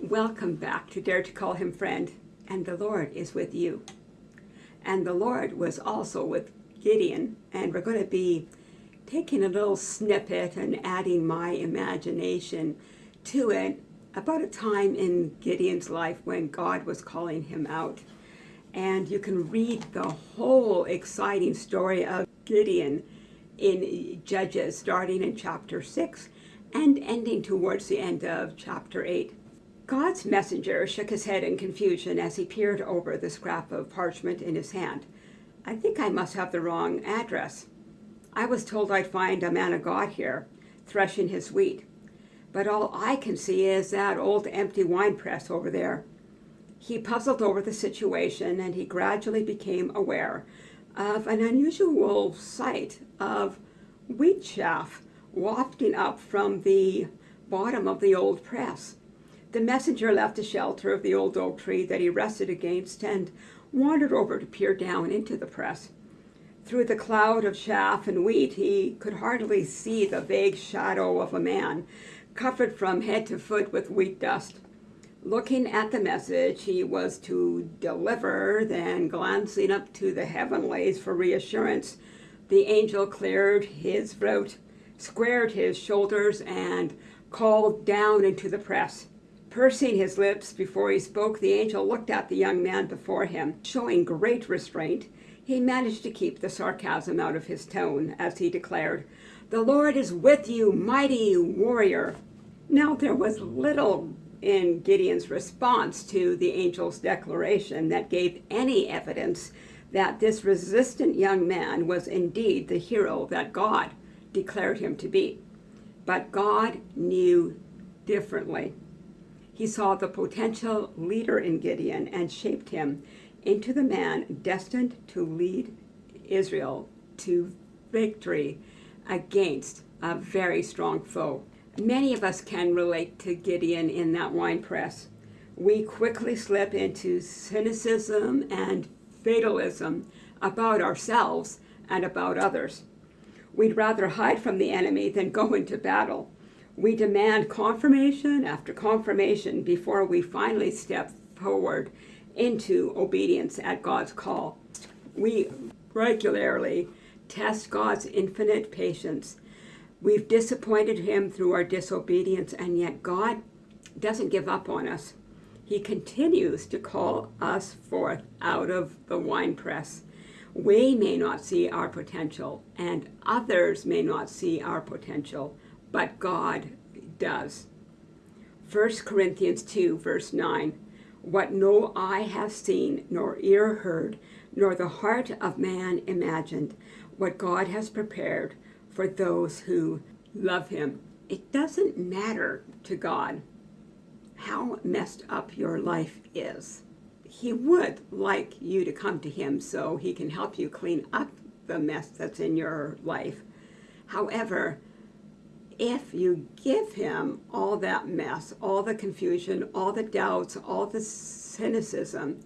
Welcome back to Dare to Call Him Friend, and the Lord is with you. And the Lord was also with Gideon, and we're going to be taking a little snippet and adding my imagination to it about a time in Gideon's life when God was calling him out. And you can read the whole exciting story of Gideon in Judges, starting in chapter 6 and ending towards the end of chapter 8. God's messenger shook his head in confusion as he peered over the scrap of parchment in his hand. I think I must have the wrong address. I was told I'd find a man of God here, threshing his wheat. But all I can see is that old empty wine press over there. He puzzled over the situation and he gradually became aware of an unusual sight of wheat chaff wafting up from the bottom of the old press. The messenger left the shelter of the old oak tree that he rested against and wandered over to peer down into the press. Through the cloud of chaff and wheat, he could hardly see the vague shadow of a man, covered from head to foot with wheat dust. Looking at the message he was to deliver, then glancing up to the heavenlies for reassurance, the angel cleared his throat, squared his shoulders, and called down into the press. Pursing his lips before he spoke, the angel looked at the young man before him. Showing great restraint, he managed to keep the sarcasm out of his tone as he declared, The Lord is with you, mighty warrior. Now there was little in Gideon's response to the angel's declaration that gave any evidence that this resistant young man was indeed the hero that God declared him to be. But God knew differently. He saw the potential leader in Gideon and shaped him into the man destined to lead Israel to victory against a very strong foe. Many of us can relate to Gideon in that wine press. We quickly slip into cynicism and fatalism about ourselves and about others. We'd rather hide from the enemy than go into battle. We demand confirmation after confirmation before we finally step forward into obedience at God's call. We regularly test God's infinite patience. We've disappointed him through our disobedience, and yet God doesn't give up on us. He continues to call us forth out of the winepress. We may not see our potential, and others may not see our potential, but God does. 1 Corinthians 2, verse 9 What no eye has seen, nor ear heard, nor the heart of man imagined, what God has prepared for those who love him. It doesn't matter to God how messed up your life is. He would like you to come to him so he can help you clean up the mess that's in your life. However, if you give him all that mess, all the confusion, all the doubts, all the cynicism,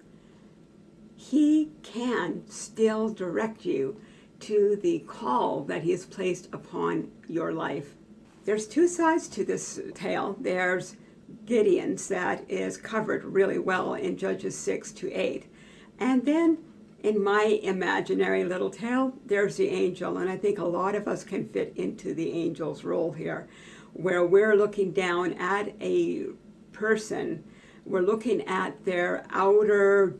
he can still direct you to the call that he has placed upon your life. There's two sides to this tale. There's Gideon's that is covered really well in Judges 6 to 8. And then in my imaginary little tale, there's the angel, and I think a lot of us can fit into the angel's role here, where we're looking down at a person, we're looking at their outer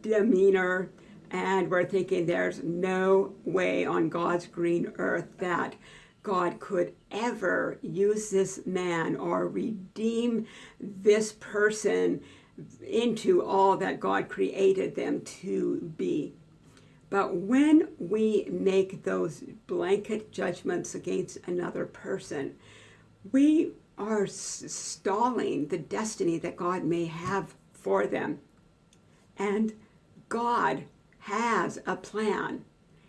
demeanor, and we're thinking there's no way on God's green earth that God could ever use this man or redeem this person into all that God created them to be. But when we make those blanket judgments against another person, we are stalling the destiny that God may have for them. And God has a plan.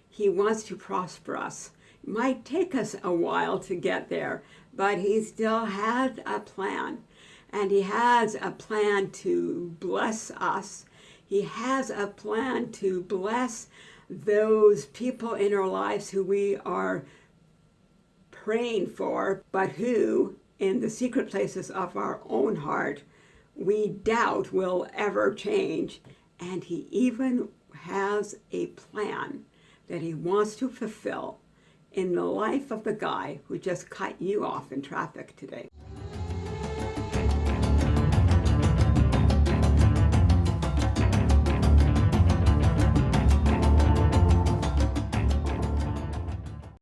He wants to prosper us. It might take us a while to get there, but he still has a plan and he has a plan to bless us. He has a plan to bless those people in our lives who we are praying for, but who, in the secret places of our own heart, we doubt will ever change. And He even has a plan that He wants to fulfill in the life of the guy who just cut you off in traffic today.